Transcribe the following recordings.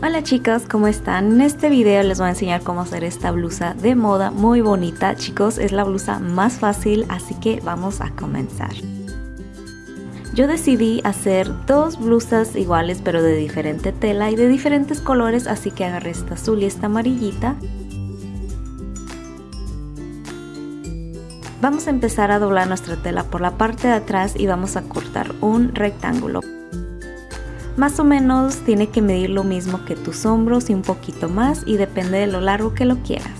Hola chicos, ¿cómo están? En este video les voy a enseñar cómo hacer esta blusa de moda muy bonita. Chicos, es la blusa más fácil, así que vamos a comenzar. Yo decidí hacer dos blusas iguales pero de diferente tela y de diferentes colores, así que agarré esta azul y esta amarillita. Vamos a empezar a doblar nuestra tela por la parte de atrás y vamos a cortar un rectángulo. Más o menos tiene que medir lo mismo que tus hombros y un poquito más y depende de lo largo que lo quieras.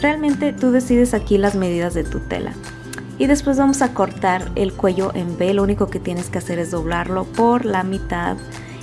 Realmente tú decides aquí las medidas de tu tela. Y después vamos a cortar el cuello en B, lo único que tienes que hacer es doblarlo por la mitad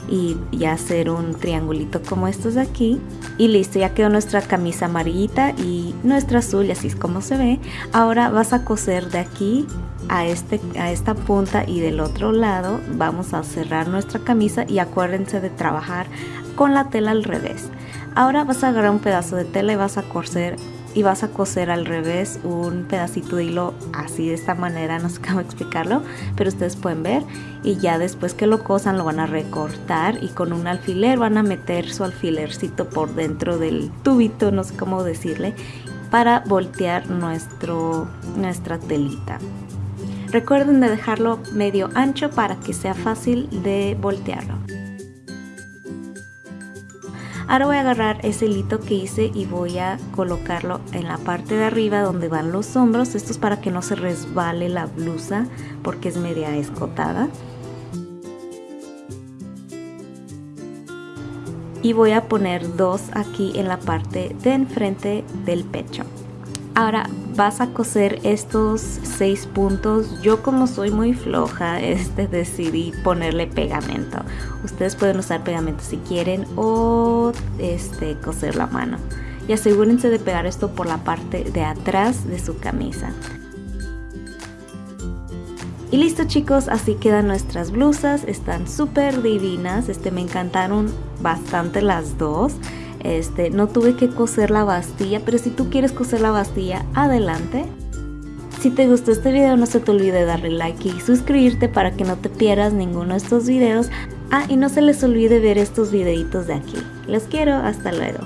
y, ya hacer un triangulito como estos de aquí. Y listo ya quedó nuestra camisa amarillita y nuestra azul y así es como se ve. Ahora vas a coser de aquí a, este, a esta punta y del otro lado vamos a cerrar nuestra camisa y acuérdense de trabajar con la tela al revés. Ahora vas a agarrar un pedazo de tela y vas a coser y vas a coser al revés un pedacito de hilo así de esta manera, no sé cómo explicarlo, pero ustedes pueden ver y ya después que lo cosan lo van a recortar y con un alfiler van a meter su alfilercito por dentro del tubito, no sé cómo decirle, para voltear nuestro, nuestra telita. Recuerden de dejarlo medio ancho para que sea fácil de voltearlo. Ahora voy a agarrar ese hilito que hice y voy a colocarlo en la parte de arriba donde van los hombros. Esto es para que no se resbale la blusa porque es media escotada. Y voy a poner dos aquí en la parte de enfrente del pecho. Ahora vas a coser estos seis puntos. Yo como soy muy floja, este decidí ponerle pegamento. Ustedes pueden usar pegamento si quieren o este coser la mano. Y asegúrense de pegar esto por la parte de atrás de su camisa. Y listo chicos, así quedan nuestras blusas, están súper divinas, este me encantaron bastante las dos. Este, no tuve que coser la bastilla, pero si tú quieres coser la bastilla, adelante. Si te gustó este video no se te olvide darle like y suscribirte para que no te pierdas ninguno de estos videos. Ah, y no se les olvide ver estos videitos de aquí. Los quiero, hasta luego.